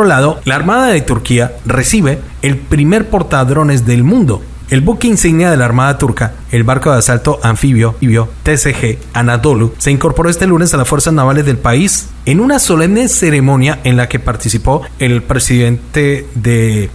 otro lado, la Armada de Turquía recibe el primer portadrones del mundo, el buque insignia de la Armada Turca, el barco de asalto anfibio TCG Anadolu, se incorporó este lunes a las fuerzas navales del país en una solemne ceremonia en la que participó el presidente de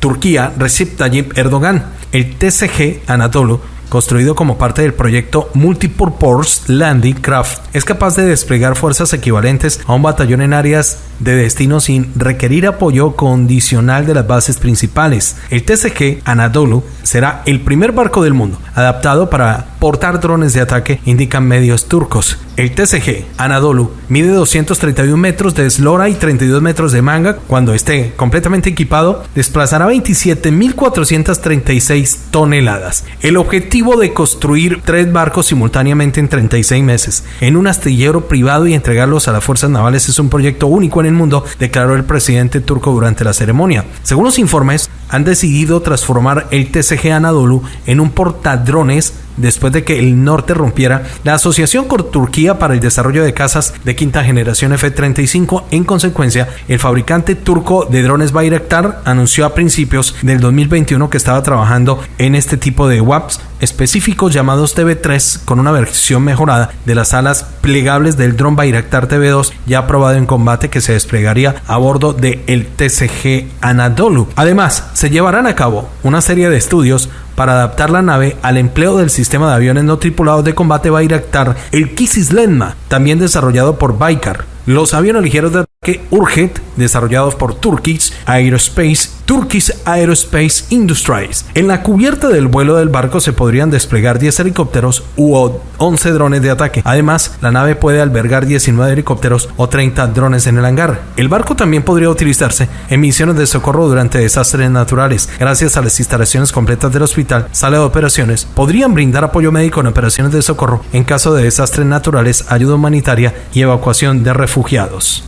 Turquía, Recep Tayyip Erdogan. El TCG Anadolu construido como parte del proyecto Multipurpose Landing Craft, es capaz de desplegar fuerzas equivalentes a un batallón en áreas de destino sin requerir apoyo condicional de las bases principales. El TCG Anadolu será el primer barco del mundo adaptado para portar drones de ataque, indican medios turcos. El TCG Anadolu mide 231 metros de eslora y 32 metros de manga. Cuando esté completamente equipado, desplazará 27.436 toneladas. El objetivo de construir tres barcos simultáneamente en 36 meses en un astillero privado y entregarlos a las fuerzas navales es un proyecto único el mundo, declaró el presidente turco durante la ceremonia. Según los informes, han decidido transformar el TCG Anadolu en un portadrones después de que el norte rompiera la Asociación con Turquía para el Desarrollo de Casas de quinta generación F-35. En consecuencia, el fabricante turco de drones Bayraktar anunció a principios del 2021 que estaba trabajando en este tipo de WAPs específicos llamados TV3 con una versión mejorada de las alas plegables del dron Bayraktar TV2 ya aprobado en combate que se desplegaría a bordo del el TCG Anadolu. Además, se llevarán a cabo una serie de estudios para adaptar la nave al empleo del sistema de aviones no tripulados de combate Bayraktar, el Kisislenma, también desarrollado por Baykar. Los aviones ligeros de ataque Urget, desarrollados por Turkish Aerospace, Turkish Aerospace Industries. En la cubierta del vuelo del barco se podrían desplegar 10 helicópteros u 11 drones de ataque. Además, la nave puede albergar 19 helicópteros o 30 drones en el hangar. El barco también podría utilizarse en misiones de socorro durante desastres naturales. Gracias a las instalaciones completas del hospital, sala de operaciones, podrían brindar apoyo médico en operaciones de socorro en caso de desastres naturales, ayuda humanitaria y evacuación de refugiados.